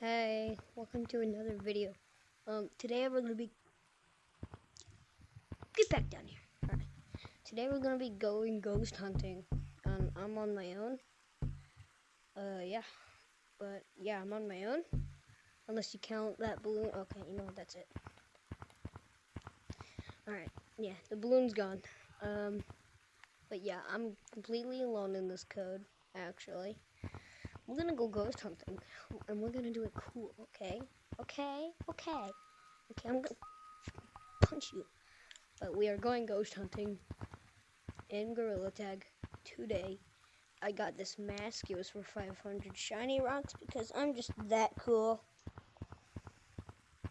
Hey, welcome to another video. Um, today we're gonna be get back down here. Alright. Today we're gonna be going ghost hunting. Um, I'm on my own. Uh, yeah, but yeah, I'm on my own. Unless you count that balloon. Okay, you know what? That's it. Alright, yeah, the balloon's gone. Um, but yeah, I'm completely alone in this code. Actually. We're gonna go ghost hunting, and we're gonna do it cool, okay? Okay? Okay. Okay, I'm gonna punch you. But we are going ghost hunting in Gorilla Tag today. I got this mask. It was for 500 shiny rocks because I'm just that cool.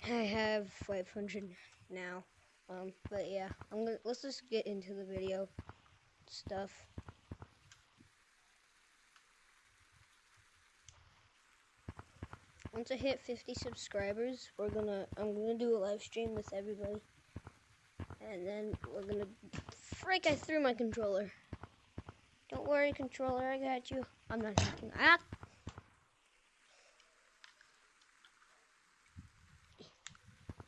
I have 500 now. Um, but yeah, I'm gonna let's just get into the video stuff. Once I hit 50 subscribers, we're gonna I'm gonna do a live stream with everybody, and then we're gonna freak. I threw my controller. Don't worry, controller, I got you. I'm not hacking. Ah.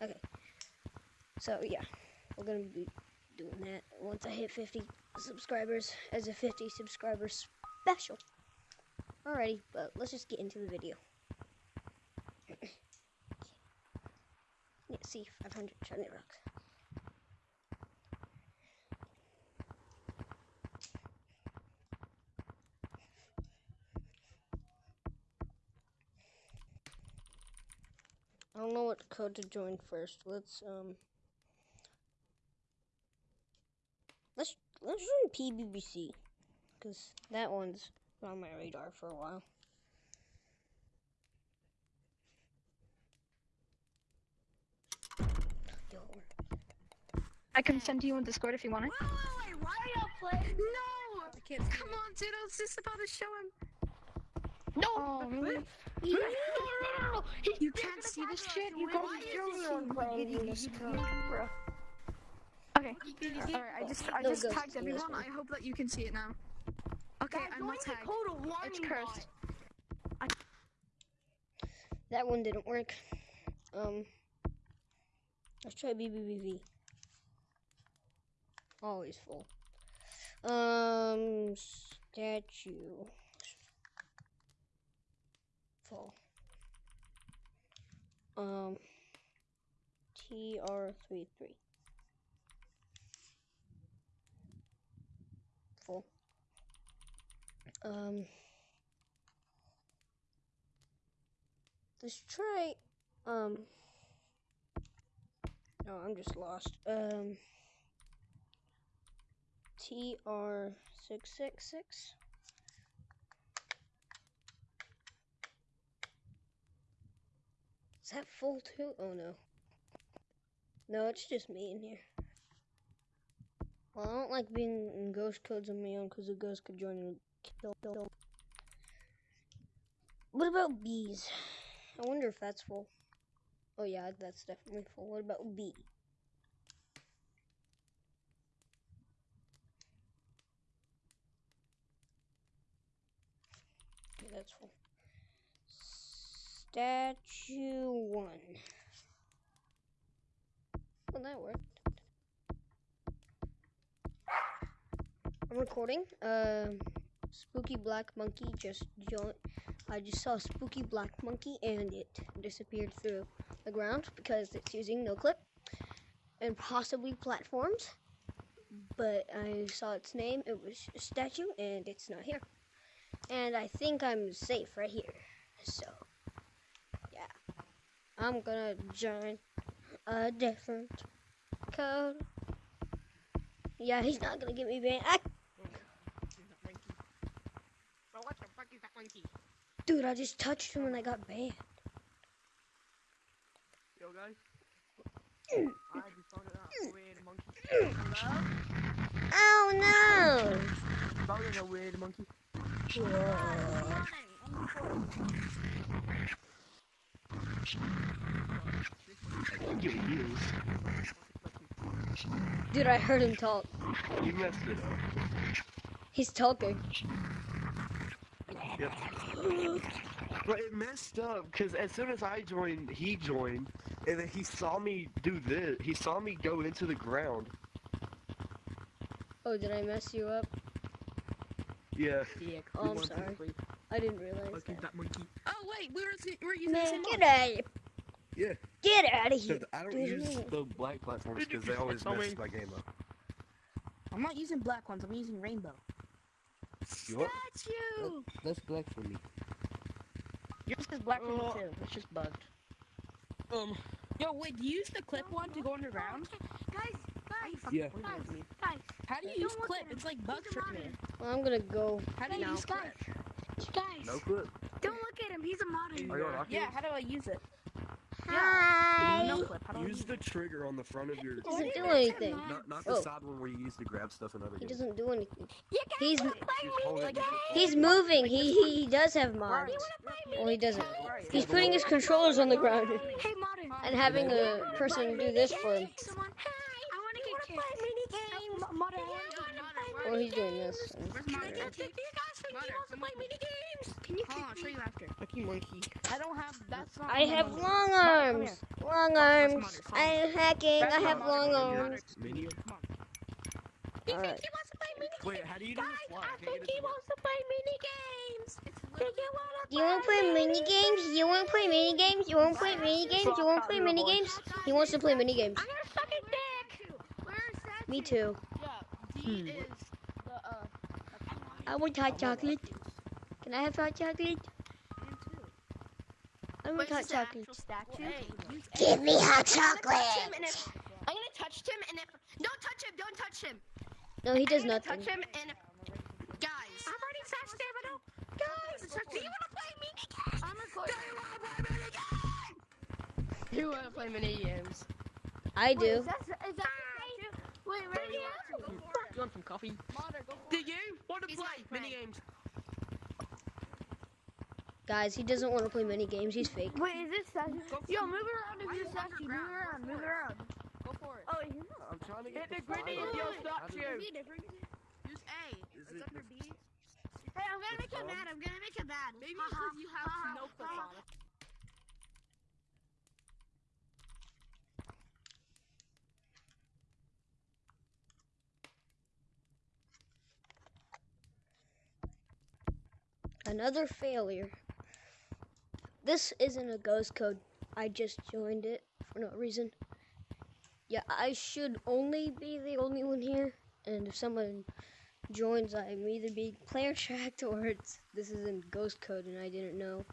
Okay. So yeah, we're gonna be doing that once I hit 50 subscribers as a 50 subscribers special. Alrighty, but let's just get into the video. See 500 shiny rocks. I don't know what code to join first. Let's um let's let's join PBBC because that one's on my radar for a while. I can send you on Discord if you want it. Wait, wait, wait, why are y'all playing? No! I can't Come on, dude, I was just about to show him. No! Oh, really? no, no, no, no, You can't see this shit? You gotta be showing this code, bro. Okay. Alright, I just I just tagged everyone. I hope that you can see it now. Okay, I'm not tagged. It's cursed. That one didn't work. Um, let's try BBBV. Always full. Um, statue. Full. Um, TR33. Full. Um, let's try, um, no, I'm just lost. Um, TR666. Is that full too? Oh no. No, it's just me in here. Well, I don't like being in ghost codes on my own because the ghost could join and kill. What about bees? I wonder if that's full. Oh yeah, that's definitely full. What about B? Statue one. Well, that worked. I'm recording. Um, spooky black monkey just joined. I just saw spooky black monkey and it disappeared through the ground because it's using no clip and possibly platforms. But I saw its name. It was a statue and it's not here. And I think I'm safe right here. So, yeah. I'm gonna join a different code. Yeah, he's not gonna get me banned. I Dude, I just touched him and I got banned. Yo, guys. I just found out weird monkey. Oh no! Found a weird monkey. Dude, I heard him talk. You messed it up. He's talking. Yep. But it messed up because as soon as I joined, he joined, and then he saw me do this. He saw me go into the ground. Oh, did I mess you up? Yeah. Yeah, Oh, I'm sorry. I didn't realize Monkey, that. that monkey. Oh wait, we were we were using the Man, same get out Yeah. Get out of here. th- I don't Dude. use the black platforms because they always mess my game up. I'm not using black ones. I'm using rainbow. You what? That's black for me. Yours is black for me Oh. too. It's just bugged. Um. Yo, wait, do you use the clip one to go underground? Guys, guys, Yeah. guys, guys. How do you use clip? It's like He's bugged a for me. Well, I'm gonna go. How do you now. use clip? Guys, No clip. don't look at him. He's a modder. Are you? Yeah, how do I use it? Hi. No clip. How do I Use the trigger on the front of your. Doesn't do anything. Not, not the Oh. side one where you use to grab stuff and other He games. doesn't do anything. You guys He's- wanna play Just mini hold it. games? He's moving. He he, he does have mods. You Well, he doesn't. He's putting his controllers on the ground Hey, modder. and having a person do this for him. Someone. Hey, I wanna get kicked. play mini games. Modder, I wanna play Well, he's doing this. Where's Can I get kicked? Do you guys think he Modder, wants to come play on. mini games? Can you Hold on, I'll kick show me? you after. Monkey, monkey. I don't have. That's not. I have monkey. long arms. here. Long arms. I'm hacking. I have long arms. Mini. Come on. You Alright. think he wants to play mini games? Wait, how do you do Guys, fly? I think he it to work. wants to play mini games. You wanna Do you want to play mini games? You want to play mini games? You want to play mini games? You want to play mini games? He wants to play mini games. I'm gonna suck his dick. Where's that? Me too. Yeah, Hmm. is the uh. I want hot chocolate. Can I have hot chocolate? I want hot chocolate. statue? Hey, use Give me hot I'm gonna touch chocolate. him and if I'm gonna touch him and if don't touch him, don't touch him. No, he does I'm nothing. Touch him and if guys. I'm already touched him. I don't. Guys, do you wanna play mini games? I'm recording. Do you wanna play mini games? You want to play mini games? I do. Is that, is that Wait, right here? You want some coffee? Modder, go for Do you want to He's play mini games? Guys, he doesn't want to play mini games. He's fake. Wait, is this statue? Yo, move around if you you statue. Move around, Go move around. Go for it. Oh, he's not. I'm trying to Hit get the grenade, fly. yo, How stop do- you. Is he different? Use A. Is it's it under B. Hey, I'm gonna The make him mad. I'm gonna make him mad. Maybe Ha, ha, because you have ha, ha, no clip ha. on it. Another failure. This isn't a ghost code. I just joined it for no reason. Yeah, I should only be the only one here. And if someone joins, I'm either being player tracked or it's this isn't ghost code and I didn't know.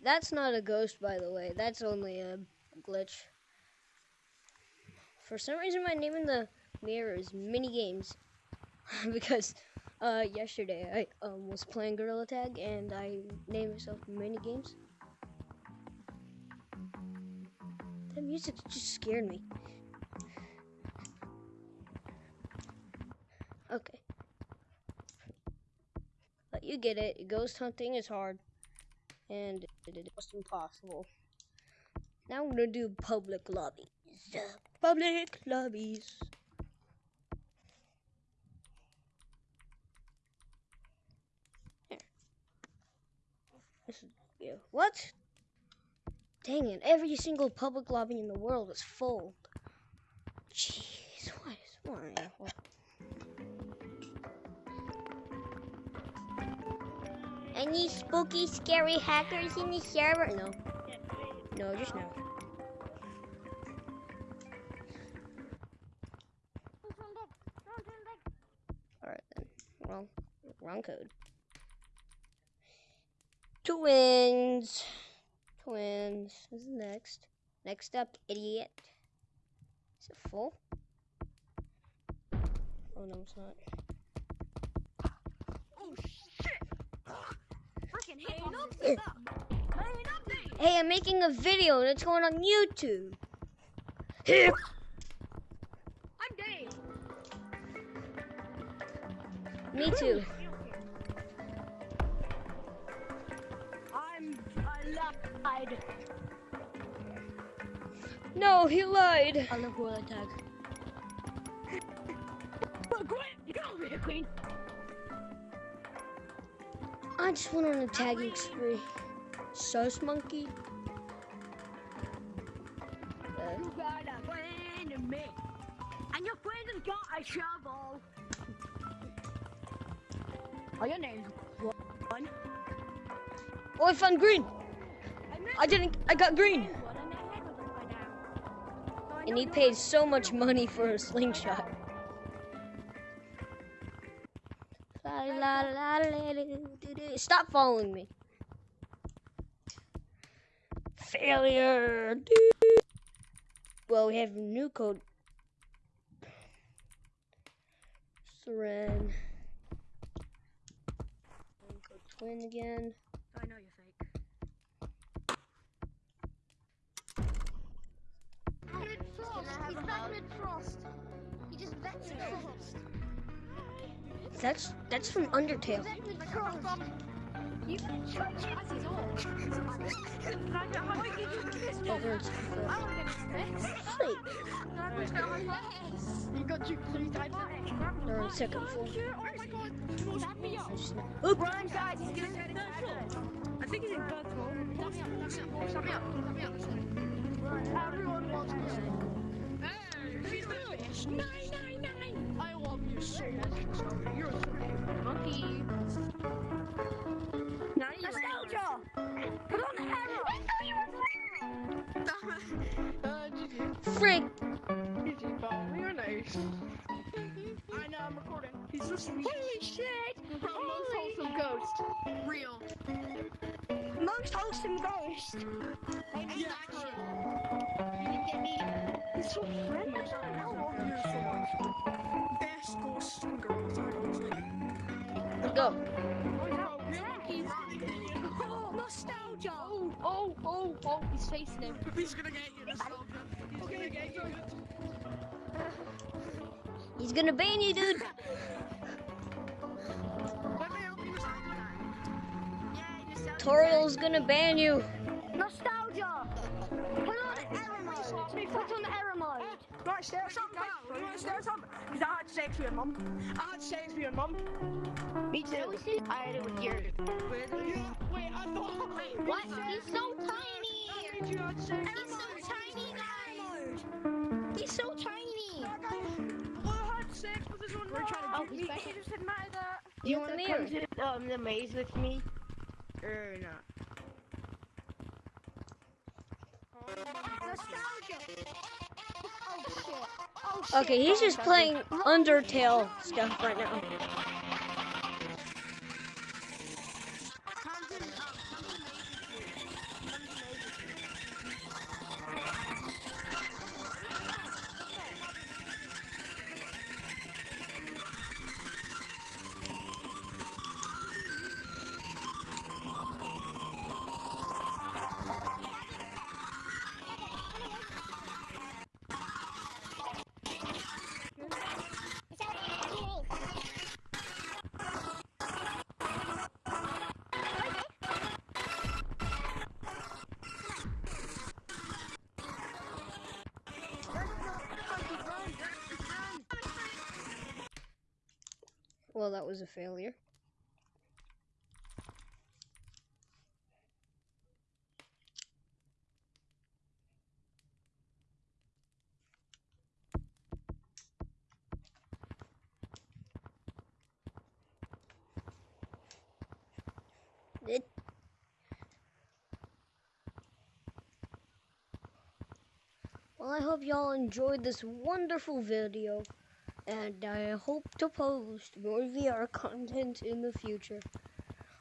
That's not a ghost, by the way. That's only a glitch. For some reason, my name in the mirror is mini games because uh, yesterday I um, was playing Gorilla Tag and I named myself Mini Games. That music just scared me. Okay. But you get it. Ghost hunting is hard. And it is almost impossible. Now I'm gonna do public lobbies. Public lobbies. This is yeah. What? Dang it! Every single public lobby in the world is full. Jeez, what is why? What? Any spooky, scary hackers in the server? No. No, just no. Alright then. Wrong, wrong code. Twins. Twins. Is next. Next up, idiot. Is it full? Oh no, it's not. Oh shit! Freaking hit me. Hey, I'm making a video and it's going on YouTube. I'm dead. Me too. No, he lied. I love Gorilla Tag. But quit! Get over here, Queen. I just went on a tagging spree. Sus monkey. You got a friend in me. And your friend has got a shovel. Oh, your name's one. Oh, I found green. I didn't. I got green. And he paid so much money for a slingshot. Stop following me. Failure. Well, we have a new code. Seren. Twin again. I know you're fake. Frost. He's Batman Frost. He just vets Frost. That's that's from Undertale. You can try Chazzy's off. Over in I want to get his Sweet. You got you three times. They're on second floor. Oh my god. Tap me up. Oop. Run, guys. He's getting third floor. I think he's in third floor. Tap me up. Tap me up. Tap me up. Tap me up. Everyone wants this. Nine, nine, nine. I love you so much. You're a monkey. Now you Nostalgia. Put on the arrow. Uh, GG. Frick. GG, pal. You're nice. I know I'm recording. He's so sweet. Holy shit! Bro, most wholesome ghost. Real. Most wholesome ghost. I hate that. You didn't get me. He's so mm-hmm. friendly. I love you so much. Best ghosts and girls. Let's go. Oh, nostalgia. Oh, oh, oh, oh, he's facing him. He's gonna get you, nostalgia. He's gonna get you. He's gonna ban you, dude. Let me help you, nostalgia. Yeah, nostalgia. Toriel's gonna ban you. Nostalgia. Right, stay or something, guys. You want to stay or something? Because I had sex with your mum. I had sex with your mum. Me too. I had it with your. With Wait, I thought. Wait, What? He's so tiny. you had sex. He's so tiny, guys. He's so tiny. Well, I had sex with his own mum. Oh, he's back. It just didn't that. Do you Get the want to come mirror. to um, the maze with me? Or not? Nostalgia. Okay, he's just playing Undertale stuff right now. Well, that was a failure. Well, I hope y'all enjoyed this wonderful video, and I hope to post more VR content in the future.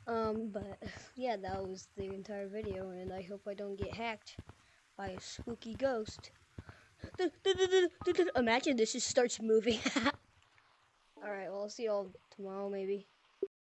Um, but yeah, that was the entire video, and I hope I don't get hacked by a spooky ghost. Imagine this just starts moving. Alright, well, I'll see y'all tomorrow, maybe.